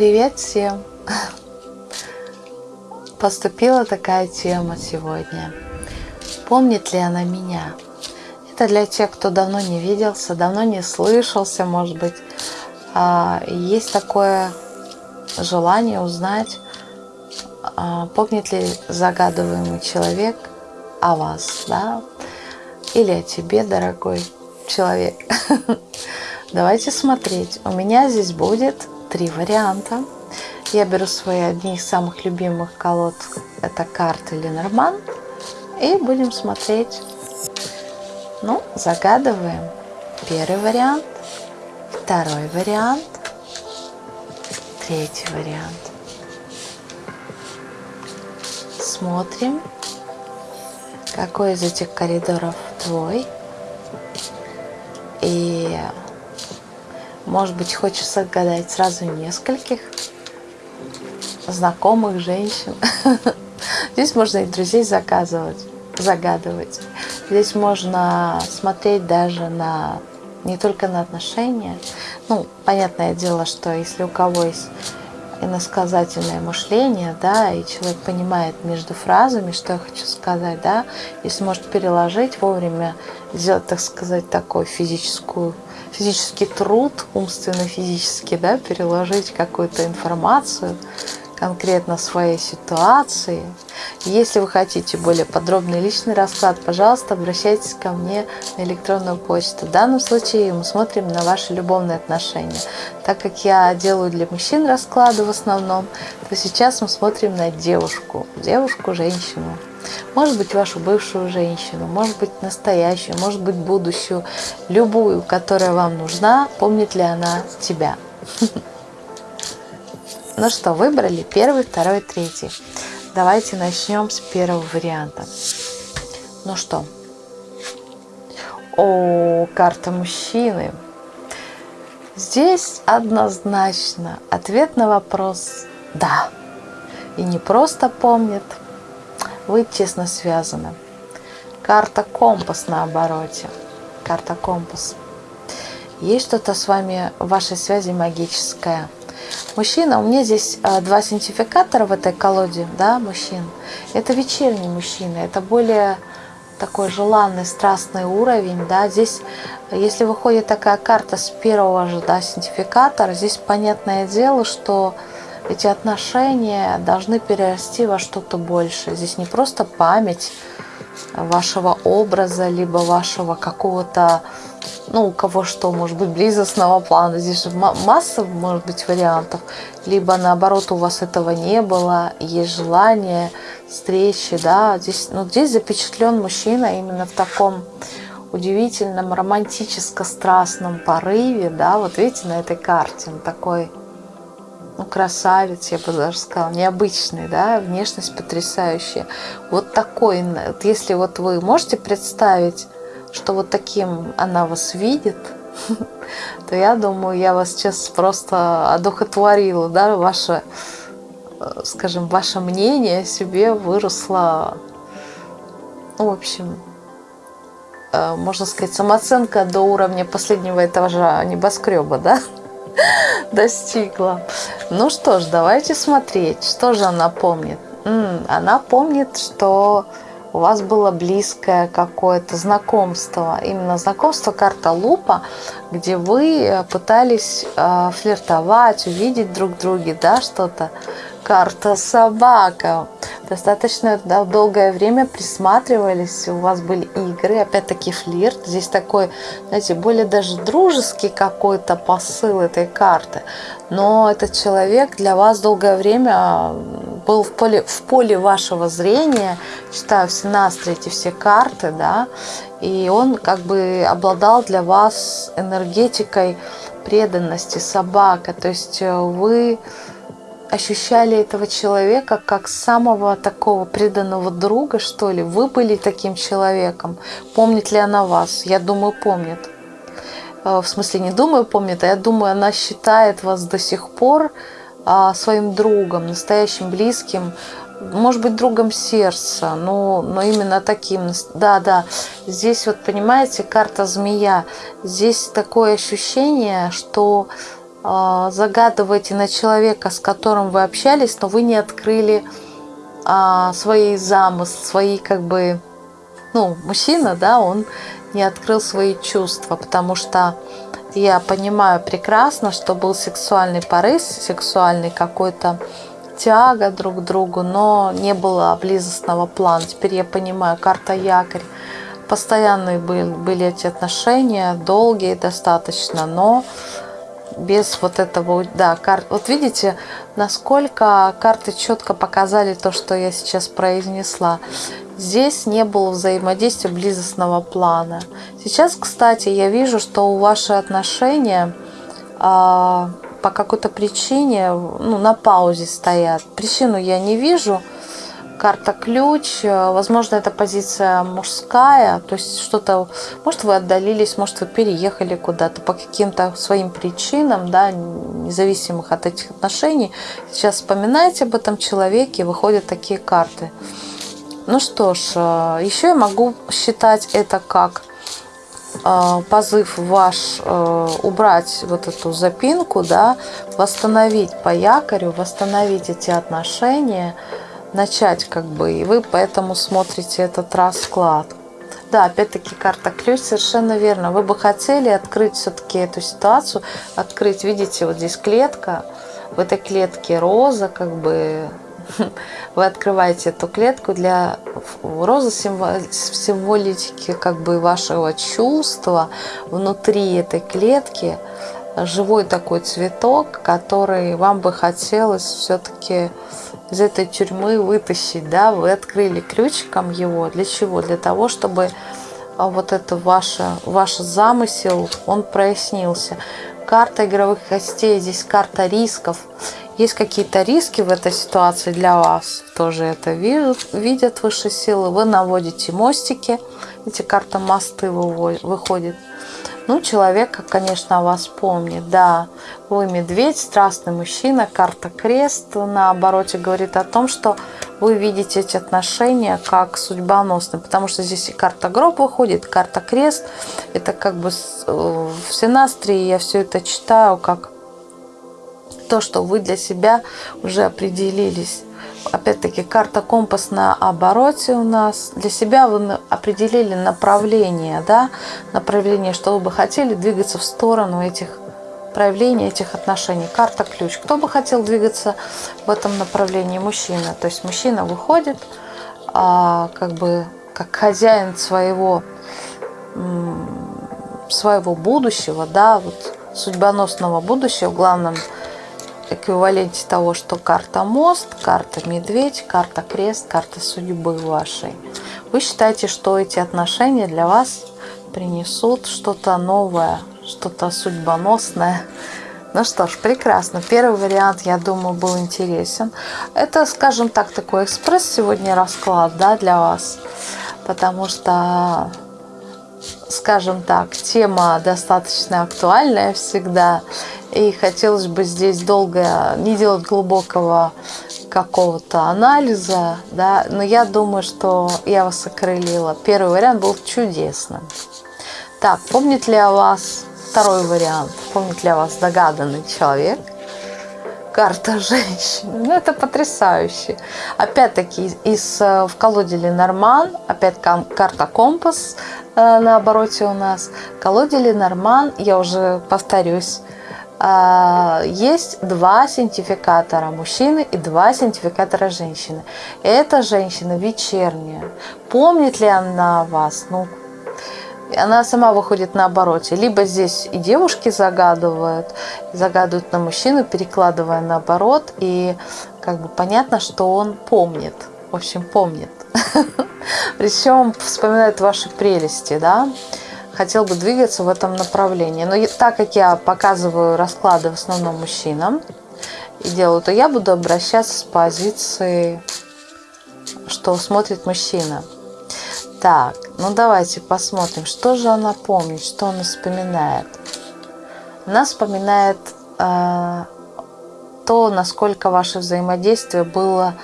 Привет всем! Поступила такая тема сегодня. Помнит ли она меня? Это для тех, кто давно не виделся, давно не слышался, может быть. А, есть такое желание узнать, а, помнит ли загадываемый человек о вас, да? Или о тебе, дорогой человек. Давайте смотреть. У меня здесь будет три варианта. Я беру свои одни из самых любимых колод. Это карты Ленорман. И будем смотреть. Ну, загадываем. Первый вариант. Второй вариант. Третий вариант. Смотрим, какой из этих коридоров твой. И может быть, хочется гадать сразу нескольких знакомых женщин. Здесь можно и друзей заказывать, загадывать. Здесь можно смотреть даже на не только на отношения. Ну, понятное дело, что если у кого есть иносказательное мышление, да, и человек понимает между фразами, что я хочу сказать, да, если может переложить вовремя, сделать, так сказать, такую физическую физический труд, умственно-физически, да, переложить какую-то информацию конкретно своей ситуации. Если вы хотите более подробный личный расклад, пожалуйста, обращайтесь ко мне на электронную почту. В данном случае мы смотрим на ваши любовные отношения. Так как я делаю для мужчин расклады в основном, то сейчас мы смотрим на девушку, девушку, женщину. Может быть, вашу бывшую женщину, может быть, настоящую, может быть, будущую, любую, которая вам нужна, помнит ли она тебя. Ну что, выбрали первый, второй, третий. Давайте начнем с первого варианта. Ну что? О, карта мужчины. Здесь однозначно ответ на вопрос «да». И не просто помнит, вы тесно связаны. Карта компас на обороте. Карта компас. Есть что-то с вами в вашей связи магическое. Мужчина, у меня здесь а, два синтификатора в этой колоде, да, мужчин. Это вечерний мужчина, это более такой желанный, страстный уровень, да, здесь, если выходит такая карта с первого же, да, синтификатора, здесь понятное дело, что эти отношения должны перерасти во что-то большее. Здесь не просто память вашего образа, либо вашего какого-то, ну, у кого что, может быть, близостного плана. Здесь же масса, может быть, вариантов. Либо, наоборот, у вас этого не было, есть желание встречи, да. Здесь, ну, здесь запечатлен мужчина именно в таком удивительном романтическо-страстном порыве, да, вот видите на этой карте, он такой ну, красавец, я бы даже сказала, необычный, да, внешность потрясающая. Вот такой, если вот вы можете представить, что вот таким она вас видит, то я думаю, я вас сейчас просто одухотворила, да, ваше, э, скажем, ваше мнение себе выросло, ну, в общем, э, можно сказать, самооценка до уровня последнего этажа небоскреба, да, достигла. Ну что ж, давайте смотреть, что же она помнит. Она помнит, что у вас было близкое какое-то знакомство. Именно знакомство карта лупа, где вы э, пытались э, флиртовать, увидеть друг друга, да, что-то. Карта собака достаточно долгое время присматривались, у вас были игры, опять-таки флирт. Здесь такой, знаете, более даже дружеский какой-то посыл этой карты. Но этот человек для вас долгое время был в поле, в поле вашего зрения, читаю все настрой, эти все карты, да, и он как бы обладал для вас энергетикой преданности, собака, то есть э, вы ощущали этого человека как самого такого преданного друга, что ли? Вы были таким человеком. Помнит ли она вас? Я думаю, помнит. Э, в смысле, не думаю, помнит, а я думаю, она считает вас до сих пор а, своим другом, настоящим близким, может быть, другом сердца, но, но именно таким. Да, да, здесь вот, понимаете, карта змея. Здесь такое ощущение, что загадываете на человека, с которым вы общались, но вы не открыли э, свои замыслы, свои как бы, ну, мужчина, да, он не открыл свои чувства, потому что я понимаю прекрасно, что был сексуальный порыв, сексуальный какой-то тяга друг к другу, но не было близостного плана. Теперь я понимаю, карта якорь. Постоянные были, были эти отношения, долгие достаточно, но без вот этого, да, карт. Вот видите, насколько карты четко показали то, что я сейчас произнесла. Здесь не было взаимодействия близостного плана. Сейчас, кстати, я вижу, что ваши отношения а, по какой-то причине ну, на паузе стоят. Причину я не вижу. Карта ключ. Возможно, это позиция мужская. То есть что-то... Может, вы отдалились, может, вы переехали куда-то по каким-то своим причинам, да, независимых от этих отношений. Сейчас вспоминаете об этом человеке, выходят такие карты. Ну что ж, еще я могу считать это как Э, позыв ваш э, убрать вот эту запинку, да, восстановить по якорю, восстановить эти отношения, начать как бы, и вы поэтому смотрите этот расклад. Да, опять-таки карта ключ, совершенно верно. Вы бы хотели открыть все-таки эту ситуацию, открыть, видите, вот здесь клетка, в этой клетке роза, как бы вы открываете эту клетку для розы символики как бы вашего чувства внутри этой клетки живой такой цветок, который вам бы хотелось все-таки из этой тюрьмы вытащить, да, вы открыли ключиком его, для чего? Для того, чтобы а, вот это ваше, ваш замысел, он прояснился. Карта игровых костей, здесь карта рисков. Есть какие-то риски в этой ситуации для вас, тоже это видят, видят высшие силы. Вы наводите мостики, эти карта мосты выходит. Ну, человек, конечно, вас помнит. Да, вы медведь, страстный мужчина, карта крест на обороте говорит о том, что вы видите эти отношения как судьбоносные, потому что здесь и карта гроб выходит, карта крест. Это как бы э, в синастрии я все это читаю как то, что вы для себя уже определились. Опять-таки, карта компас на обороте у нас. Для себя вы определили направление, да, направление, что вы бы хотели двигаться в сторону этих проявления этих отношений. Карта ключ. Кто бы хотел двигаться в этом направлении? Мужчина. То есть мужчина выходит а, как бы как хозяин своего своего будущего, да, вот судьбоносного будущего в главном эквиваленте того, что карта мост, карта медведь, карта крест, карта судьбы вашей. Вы считаете, что эти отношения для вас принесут что-то новое, что-то судьбоносное. Ну что ж, прекрасно. Первый вариант, я думаю, был интересен. Это, скажем так, такой экспресс сегодня расклад да, для вас. Потому что, скажем так, тема достаточно актуальная всегда. И хотелось бы здесь долго не делать глубокого какого-то анализа, да, но я думаю, что я вас окрылила. Первый вариант был чудесным. Так, помнит ли о вас второй вариант? Помнит ли о вас догаданный человек? Карта женщины. Ну, это потрясающе. Опять-таки, из, э, в колоде Ленорман, опять карта компас э, на обороте у нас. Колоде Ленорман, я уже повторюсь, а, есть два синтификатора мужчины и два синтификатора женщины. Эта женщина вечерняя. Помнит ли она вас? Ну, она сама выходит на обороте. Либо здесь и девушки загадывают, загадывают на мужчину, перекладывая наоборот. И как бы понятно, что он помнит. В общем, помнит. Причем вспоминает ваши прелести, да хотел бы двигаться в этом направлении. Но так как я показываю расклады в основном мужчинам и делаю, то я буду обращаться с позиции, что смотрит мужчина. Так, ну давайте посмотрим, что же она помнит, что она вспоминает. Она вспоминает э, то, насколько ваше взаимодействие было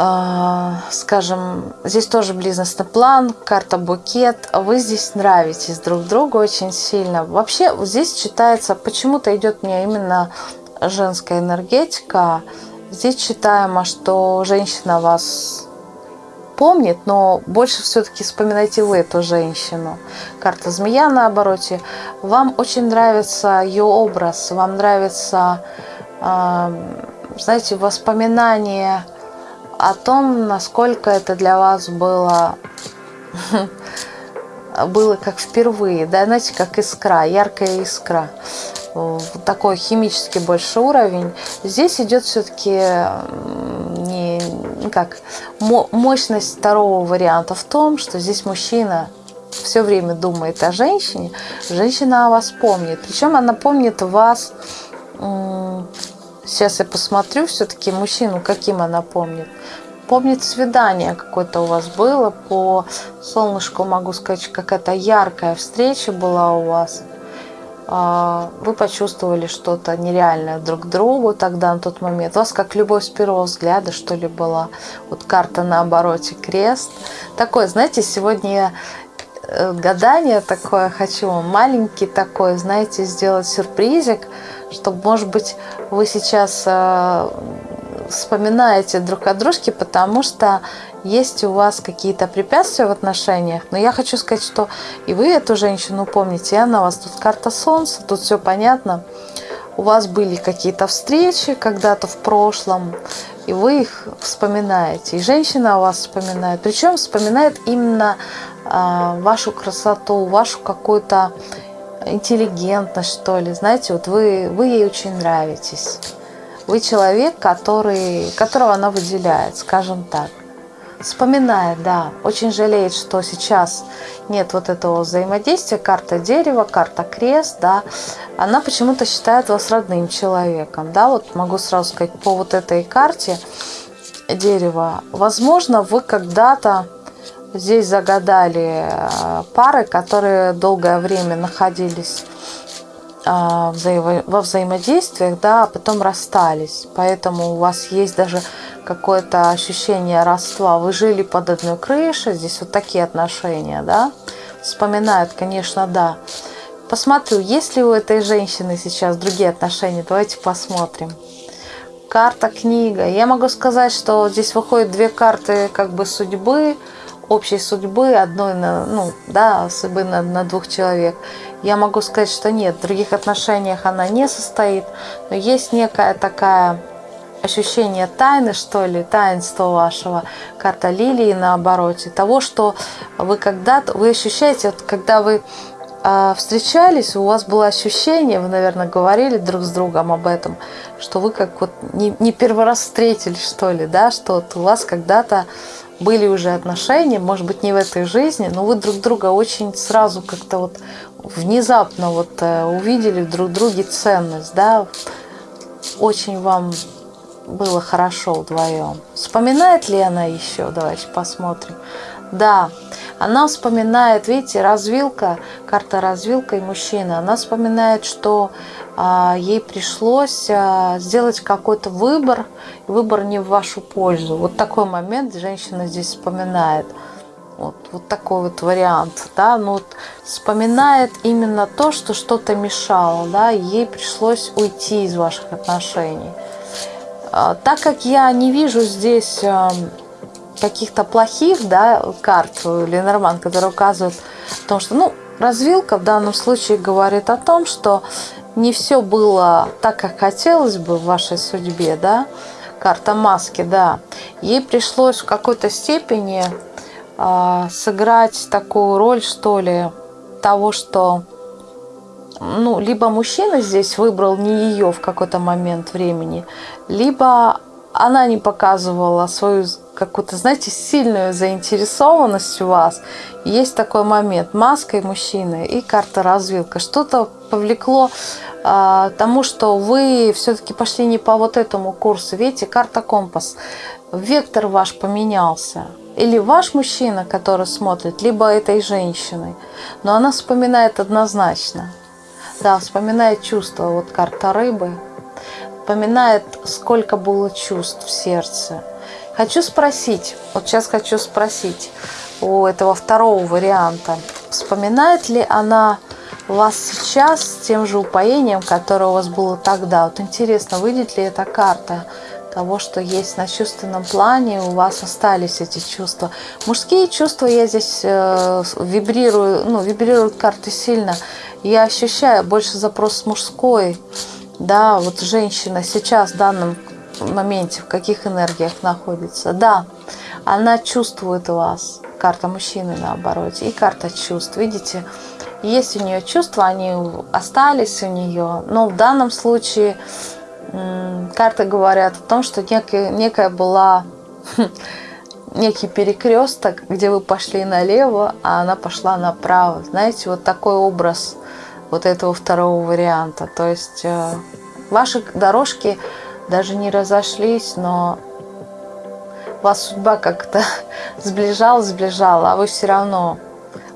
а, скажем, здесь тоже бизнесный план, карта букет, вы здесь нравитесь друг другу очень сильно. Вообще здесь читается, почему-то идет мне именно женская энергетика. Здесь читаемо, что женщина вас помнит, но больше все-таки вспоминайте вы эту женщину. Карта змея на обороте. Вам очень нравится ее образ, вам нравится, знаете, воспоминания о том, насколько это для вас было, было как впервые, да, знаете, как искра, яркая искра. Такой химический больше уровень. Здесь идет все-таки не ну как мощность второго варианта в том, что здесь мужчина все время думает о женщине, женщина о вас помнит. Причем она помнит вас Сейчас я посмотрю все-таки мужчину, каким она помнит. Помнит свидание какое-то у вас было. По солнышку могу сказать, какая-то яркая встреча была у вас. А, вы почувствовали что-то нереальное друг другу тогда, на тот момент. У вас как любовь с первого взгляда, что ли, была. Вот карта на обороте, крест. Такое, знаете, сегодня э, гадание такое хочу, маленький такой, знаете, сделать сюрпризик – чтобы, может быть, вы сейчас э, вспоминаете друг о дружке, потому что есть у вас какие-то препятствия в отношениях. Но я хочу сказать, что и вы эту женщину помните, и она у вас тут карта солнца, тут все понятно. У вас были какие-то встречи когда-то в прошлом, и вы их вспоминаете. И женщина у вас вспоминает. Причем вспоминает именно э, вашу красоту, вашу какую-то интеллигентность, что ли. Знаете, вот вы, вы ей очень нравитесь. Вы человек, который, которого она выделяет, скажем так. Вспоминает, да, очень жалеет, что сейчас нет вот этого взаимодействия, карта дерева, карта крест, да, она почему-то считает вас родным человеком, да, вот могу сразу сказать по вот этой карте дерева, возможно, вы когда-то Здесь загадали э, пары, которые долгое время находились э, во взаимодействиях, да, а потом расстались. Поэтому у вас есть даже какое-то ощущение родства. Вы жили под одной крышей, здесь вот такие отношения, да. Вспоминают, конечно, да. Посмотрю, есть ли у этой женщины сейчас другие отношения. Давайте посмотрим. Карта, книга. Я могу сказать, что здесь выходят две карты как бы судьбы, общей судьбы одной на, ну, да, судьбы на, на двух человек. Я могу сказать, что нет, в других отношениях она не состоит, но есть некая такая ощущение тайны, что ли, таинства вашего, карта лилии на обороте, того, что вы когда-то, вы ощущаете, вот когда вы э, встречались, у вас было ощущение, вы, наверное, говорили друг с другом об этом, что вы как вот не, не первый раз встретились, что ли, да, что вот у вас когда-то были уже отношения, может быть, не в этой жизни, но вы друг друга очень сразу как-то вот внезапно вот э, увидели в друг друге ценность, да, очень вам было хорошо вдвоем. Вспоминает ли она еще? Давайте посмотрим. Да, она вспоминает, видите, развилка, карта развилка и мужчина. Она вспоминает, что а, ей пришлось а, сделать какой-то выбор, выбор не в вашу пользу. Вот такой момент женщина здесь вспоминает. Вот, вот такой вот вариант, да, ну вот вспоминает именно то, что что-то мешало, да, ей пришлось уйти из ваших отношений. А, так как я не вижу здесь каких-то плохих, да, карт Ленорман, которые указывают о том, что, ну, развилка в данном случае говорит о том, что не все было так, как хотелось бы в вашей судьбе, да, карта маски, да, ей пришлось в какой-то степени э, сыграть такую роль, что ли, того, что, ну, либо мужчина здесь выбрал не ее в какой-то момент времени, либо она не показывала свою какую-то, знаете, сильную заинтересованность у вас. Есть такой момент, маска и мужчина, и карта развилка. Что-то повлекло а, тому, что вы все-таки пошли не по вот этому курсу. Видите, карта компас. Вектор ваш поменялся. Или ваш мужчина, который смотрит, либо этой женщиной. Но она вспоминает однозначно. Да, вспоминает чувства. Вот карта рыбы. Вспоминает, сколько было чувств в сердце Хочу спросить, вот сейчас хочу спросить у этого второго варианта, вспоминает ли она вас сейчас с тем же упоением, которое у вас было тогда? Вот интересно, выйдет ли эта карта того, что есть на чувственном плане, у вас остались эти чувства. Мужские чувства я здесь э, вибрирую, ну, вибрируют карты сильно. Я ощущаю больше запрос мужской, да, вот женщина сейчас в данном моменте, в каких энергиях находится. Да, она чувствует вас. Карта мужчины наоборот. И карта чувств. Видите, есть у нее чувства, они остались у нее. Но в данном случае карты говорят о том, что некая, некая была некий перекресток, где вы пошли налево, а она пошла направо. Знаете, вот такой образ вот этого второго варианта. То есть э, ваши дорожки даже не разошлись, но вас судьба как-то сближала, сближала, а вы все равно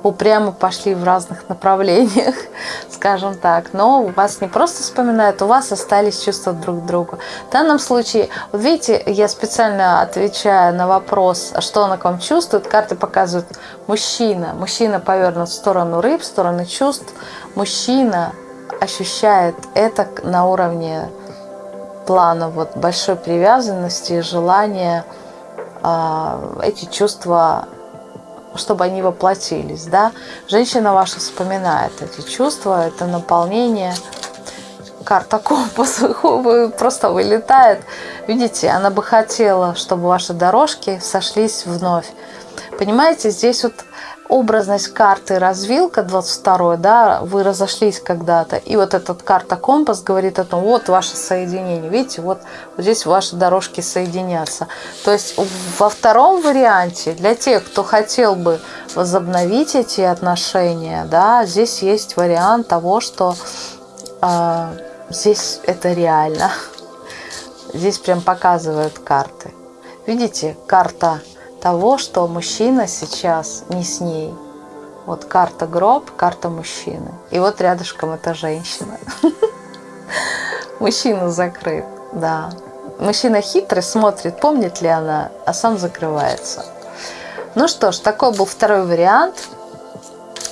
упрямо пошли в разных направлениях, скажем так. Но вас не просто вспоминают, у вас остались чувства друг к другу. В данном случае, вот видите, я специально отвечаю на вопрос, что она к вам чувствует, карты показывают мужчина. Мужчина повернут в сторону рыб, в сторону чувств. Мужчина ощущает это на уровне плана вот большой привязанности, желания э, эти чувства, чтобы они воплотились, да. Женщина ваша вспоминает эти чувства, это наполнение. Карта компас просто вылетает. Видите, она бы хотела, чтобы ваши дорожки сошлись вновь. Понимаете, здесь вот образность карты развилка 22 да, вы разошлись когда-то, и вот этот карта компас говорит о том, вот ваше соединение, видите, вот, вот здесь ваши дорожки соединятся. То есть во втором варианте, для тех, кто хотел бы возобновить эти отношения, да, здесь есть вариант того, что э, здесь это реально. Здесь прям показывают карты. Видите, карта того, что мужчина сейчас не с ней. Вот карта гроб, карта мужчины. И вот рядышком это женщина. Мужчина закрыт, да. Мужчина хитрый, смотрит, помнит ли она, а сам закрывается. Ну что ж, такой был второй вариант.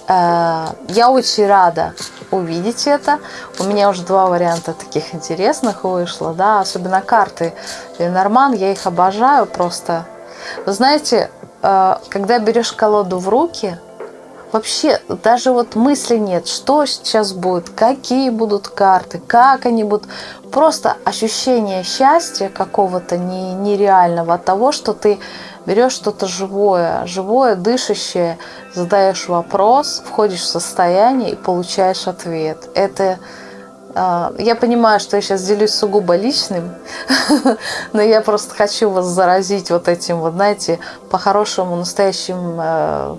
Э, я очень рада увидеть это. У меня уже два варианта таких интересных вышло, да, особенно карты Ленорман, я их обожаю просто вы знаете, э, когда берешь колоду в руки, вообще даже вот мысли нет, что сейчас будет, какие будут карты, как они будут. Просто ощущение счастья какого-то нереального от того, что ты берешь что-то живое, живое, дышащее, задаешь вопрос, входишь в состояние и получаешь ответ. Это я понимаю, что я сейчас делюсь сугубо личным, но я просто хочу вас заразить вот этим вот, знаете, по-хорошему настоящим э,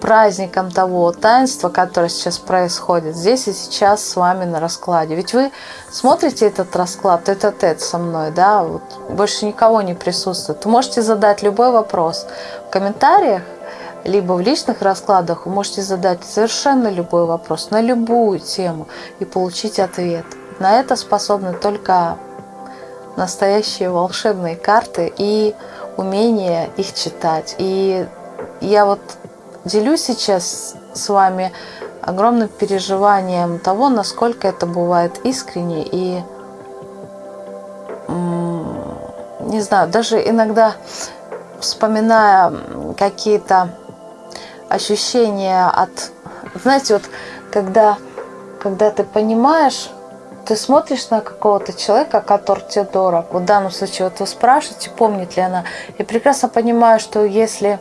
праздником того таинства, которое сейчас происходит здесь и сейчас с вами на раскладе. Ведь вы смотрите этот расклад, это тет со мной, да, вот больше никого не присутствует. Вы можете задать любой вопрос в комментариях, либо в личных раскладах вы можете задать совершенно любой вопрос на любую тему и получить ответ. На это способны только настоящие волшебные карты и умение их читать. И я вот делюсь сейчас с вами огромным переживанием того, насколько это бывает искренне и, не знаю, даже иногда вспоминая какие-то ощущение от... Знаете, вот когда, когда ты понимаешь, ты смотришь на какого-то человека, который тебе дорог. Вот в данном случае вот вы спрашиваете, помнит ли она. И прекрасно понимаю, что если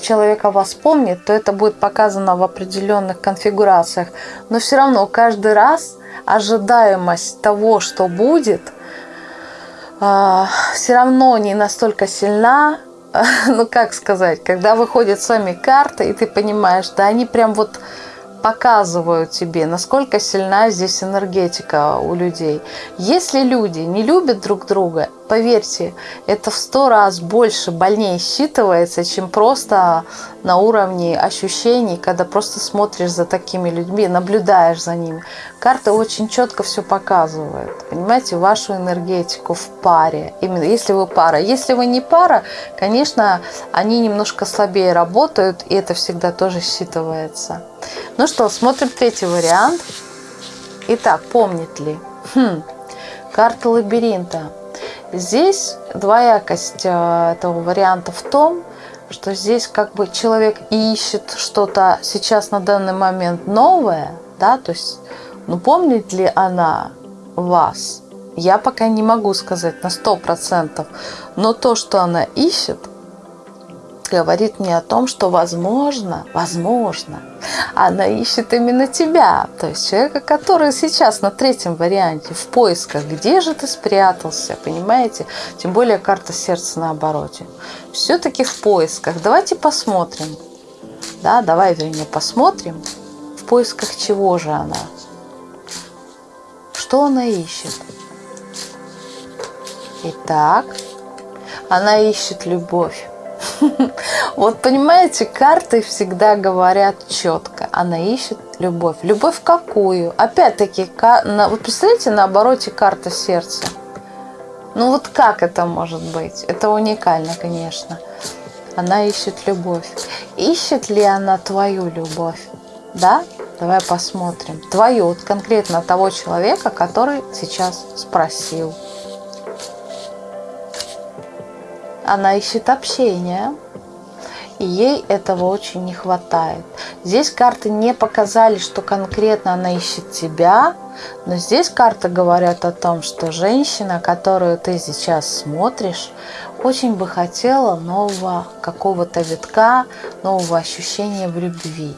человека вас помнит, то это будет показано в определенных конфигурациях. Но все равно каждый раз ожидаемость того, что будет, а, все равно не настолько сильна, ну как сказать, когда выходят с вами карты, и ты понимаешь, да, они прям вот показывают тебе, насколько сильна здесь энергетика у людей. Если люди не любят друг друга, Поверьте, это в сто раз больше, больнее считывается, чем просто на уровне ощущений, когда просто смотришь за такими людьми, наблюдаешь за ними. Карта очень четко все показывает, понимаете, вашу энергетику в паре. Именно если вы пара. Если вы не пара, конечно, они немножко слабее работают, и это всегда тоже считывается. Ну что, смотрим третий вариант. Итак, помнит ли? Хм, карта лабиринта. Здесь двоякость э, этого варианта в том, что здесь как бы человек ищет что-то сейчас на данный момент новое, да, то есть, ну помнит ли она вас? Я пока не могу сказать на сто процентов, но то, что она ищет, говорит мне о том, что возможно, возможно, она ищет именно тебя, то есть человека, который сейчас на третьем варианте в поисках, где же ты спрятался, понимаете? Тем более карта сердца на обороте. Все-таки в поисках. Давайте посмотрим. Да, давай, вернее, посмотрим, в поисках чего же она. Что она ищет? Итак, она ищет любовь. Вот понимаете, карты всегда говорят четко. Она ищет любовь. Любовь какую? Опять-таки, вы представляете на обороте карта сердца? Ну вот как это может быть? Это уникально, конечно. Она ищет любовь. Ищет ли она твою любовь? Да? Давай посмотрим. Твою, вот конкретно того человека, который сейчас спросил. Она ищет общения, и ей этого очень не хватает. Здесь карты не показали, что конкретно она ищет тебя, но здесь карты говорят о том, что женщина, которую ты сейчас смотришь, очень бы хотела нового какого-то витка, нового ощущения в любви.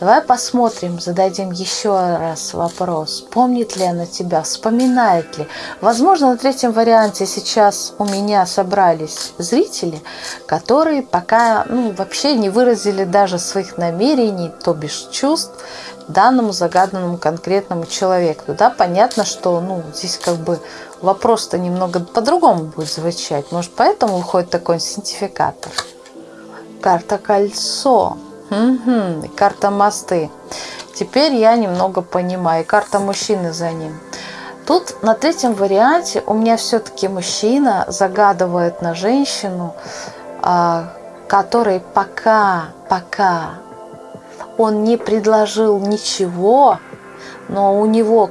Давай посмотрим, зададим еще раз вопрос. Помнит ли она тебя, вспоминает ли? Возможно, на третьем варианте сейчас у меня собрались зрители, которые пока ну, вообще не выразили даже своих намерений, то бишь чувств данному загаданному конкретному человеку. Да, понятно, что ну, здесь как бы вопрос-то немного по-другому будет звучать. Может, поэтому выходит такой синтификатор. Карта кольцо. Угу, карта мосты. Теперь я немного понимаю. Карта мужчины за ним. Тут на третьем варианте у меня все-таки мужчина загадывает на женщину, а, который пока, пока он не предложил ничего, но у него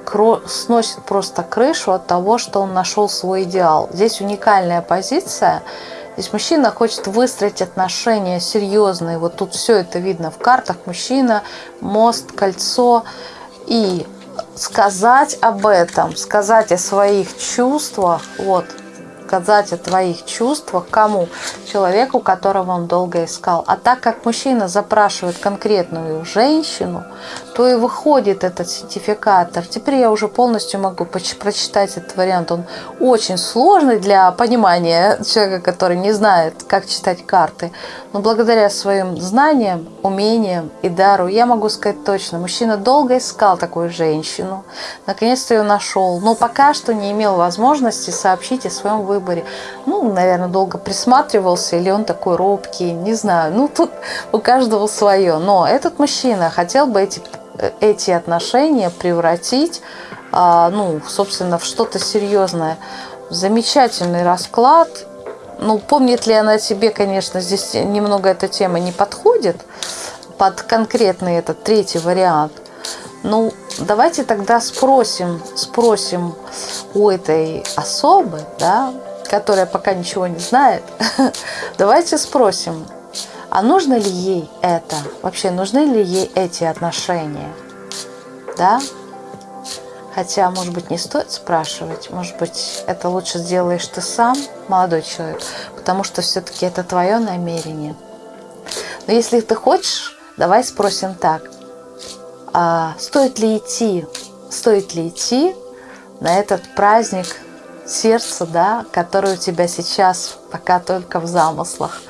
сносит просто крышу от того, что он нашел свой идеал. Здесь уникальная позиция – Здесь мужчина хочет выстроить отношения серьезные. Вот тут все это видно в картах. Мужчина, мост, кольцо. И сказать об этом, сказать о своих чувствах, вот, сказать о твоих чувствах кому? Человеку, которого он долго искал. А так как мужчина запрашивает конкретную женщину, то и выходит этот сертификатор. Теперь я уже полностью могу прочитать этот вариант. Он очень сложный для понимания человека, который не знает, как читать карты. Но благодаря своим знаниям, умениям и дару я могу сказать точно, мужчина долго искал такую женщину, наконец-то ее нашел, но пока что не имел возможности сообщить о своем выборе выборе. Ну, наверное, долго присматривался, или он такой робкий, не знаю. Ну, тут у каждого свое. Но этот мужчина хотел бы эти, эти отношения превратить, а, ну, собственно, в что-то серьезное. Замечательный расклад. Ну, помнит ли она себе, конечно, здесь немного эта тема не подходит под конкретный этот третий вариант. Ну, давайте тогда спросим, спросим у этой особы, да, которая пока ничего не знает, давайте спросим, а нужно ли ей это? Вообще, нужны ли ей эти отношения? Да? Хотя, может быть, не стоит спрашивать. Может быть, это лучше сделаешь ты сам, молодой человек, потому что все-таки это твое намерение. Но если ты хочешь, давай спросим так. А стоит ли идти, стоит ли идти на этот праздник сердце, да, которое у тебя сейчас пока только в замыслах.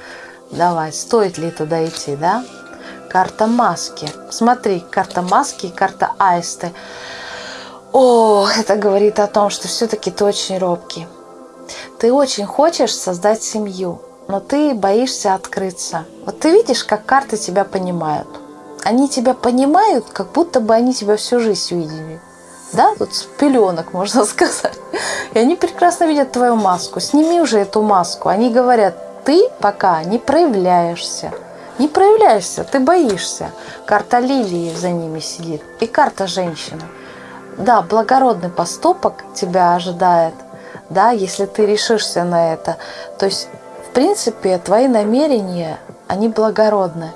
Давай, стоит ли туда идти, да? Карта маски. Смотри, карта маски и карта аисты. О, это говорит о том, что все-таки ты очень робкий. Ты очень хочешь создать семью, но ты боишься открыться. Вот ты видишь, как карты тебя понимают. Они тебя понимают, как будто бы они тебя всю жизнь видели. Да, тут с пеленок, можно сказать. И они прекрасно видят твою маску. Сними уже эту маску. Они говорят, ты пока не проявляешься. Не проявляешься, ты боишься. Карта лилии за ними сидит. И карта женщины. Да, благородный поступок тебя ожидает, да, если ты решишься на это. То есть, в принципе, твои намерения, они благородны.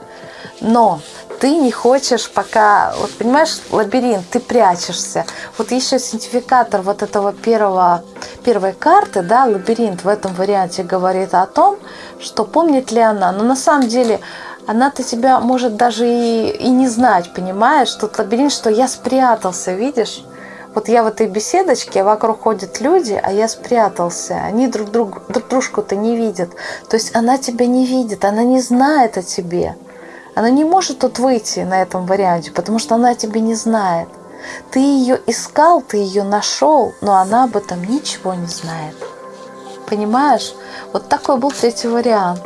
Но ты не хочешь пока, вот понимаешь, лабиринт, ты прячешься. Вот еще синтификатор вот этого первого, первой карты, да, лабиринт в этом варианте говорит о том, что помнит ли она. Но на самом деле она-то тебя может даже и, и не знать, понимаешь? Тут лабиринт, что я спрятался, видишь? Вот я в этой беседочке, вокруг ходят люди, а я спрятался. Они друг, друг, друг дружку-то не видят. То есть она тебя не видит, она не знает о тебе. Она не может тут выйти на этом варианте, потому что она тебя не знает. Ты ее искал, ты ее нашел, но она об этом ничего не знает. Понимаешь? Вот такой был третий вариант.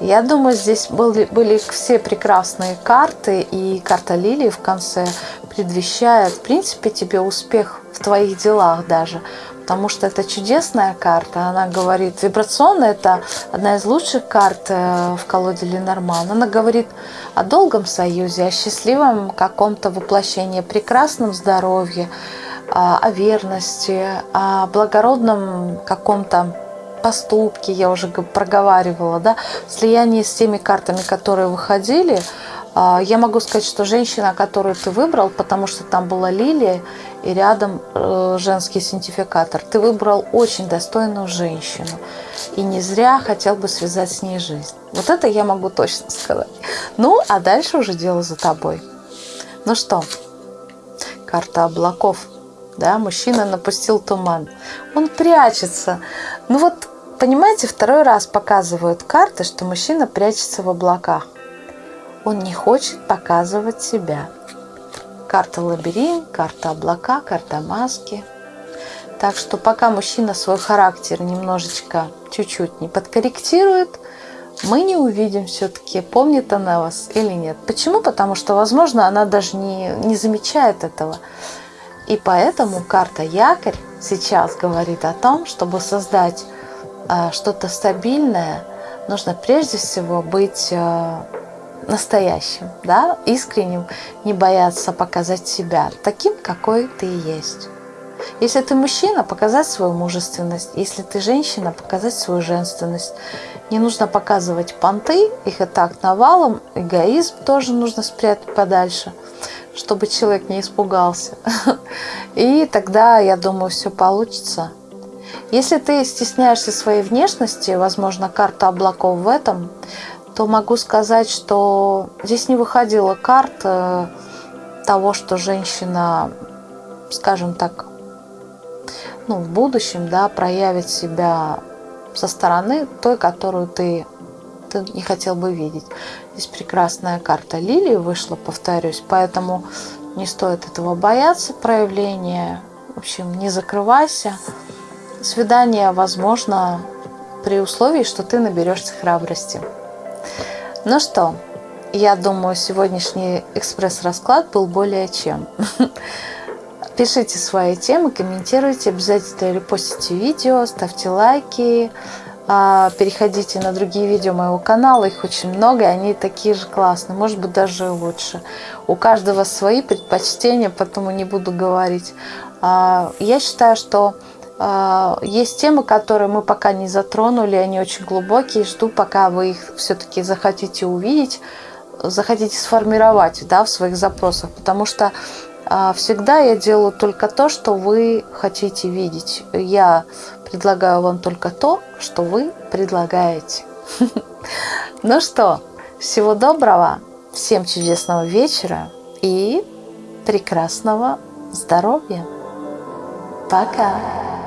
Я думаю, здесь были, были все прекрасные карты, и карта Лилии в конце предвещает, в принципе, тебе успех в твоих делах даже потому что это чудесная карта. Она говорит, вибрационная это одна из лучших карт э, в колоде Ленорман. Она говорит о долгом союзе, о счастливом каком-то воплощении, прекрасном здоровье, о верности, о благородном каком-то поступке, я уже проговаривала, да, слияние с теми картами, которые выходили, а, я могу сказать, что женщина, которую ты выбрал, потому что там была лилия и рядом э, женский синтификатор, ты выбрал очень достойную женщину. И не зря хотел бы связать с ней жизнь. Вот это я могу точно сказать. Ну, а дальше уже дело за тобой. Ну что, карта облаков. Да, мужчина напустил туман. Он прячется. Ну вот, понимаете, второй раз показывают карты, что мужчина прячется в облаках. Он не хочет показывать себя. Карта лабиринт, карта облака, карта маски. Так что пока мужчина свой характер немножечко, чуть-чуть не подкорректирует, мы не увидим все-таки, помнит она вас или нет. Почему? Потому что, возможно, она даже не, не замечает этого. И поэтому карта якорь сейчас говорит о том, чтобы создать э, что-то стабильное, нужно прежде всего быть э, настоящим, да, искренним, не бояться показать себя таким, какой ты есть. Если ты мужчина, показать свою мужественность. Если ты женщина, показать свою женственность. Не нужно показывать понты, их и так навалом. Эгоизм тоже нужно спрятать подальше, чтобы человек не испугался. И тогда, я думаю, все получится. Если ты стесняешься своей внешности, возможно, карта облаков в этом, то могу сказать, что здесь не выходила карта того, что женщина, скажем так, ну, в будущем, да, проявит себя со стороны той, которую ты, ты не хотел бы видеть. Здесь прекрасная карта лилии вышла, повторюсь, поэтому не стоит этого бояться, проявления. В общем, не закрывайся. Свидание возможно при условии, что ты наберешься храбрости. Ну что, я думаю, сегодняшний экспресс-расклад был более чем. Пишите свои темы, комментируйте, обязательно репостите видео, ставьте лайки, а, переходите на другие видео моего канала, их очень много, и они такие же классные, может быть даже лучше. У каждого свои предпочтения, поэтому не буду говорить. А, я считаю, что есть темы, которые мы пока не затронули, они очень глубокие. Жду, пока вы их все-таки захотите увидеть, захотите сформировать да, в своих запросах. Потому что а, всегда я делаю только то, что вы хотите видеть. Я предлагаю вам только то, что вы предлагаете. Ну что, всего доброго, всем чудесного вечера и прекрасного здоровья. Пока!